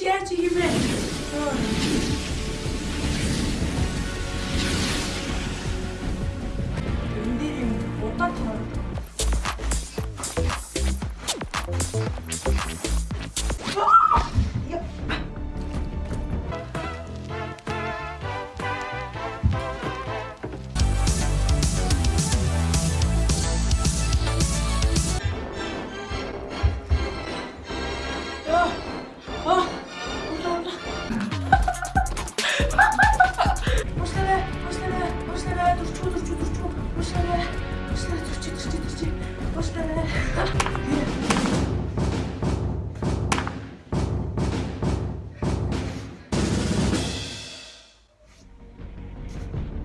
gibi. 웬일임 어디다 타요? Уушлаа. Уушлаа зүрчээ зүрчээ зүрчээ. Уушлаа.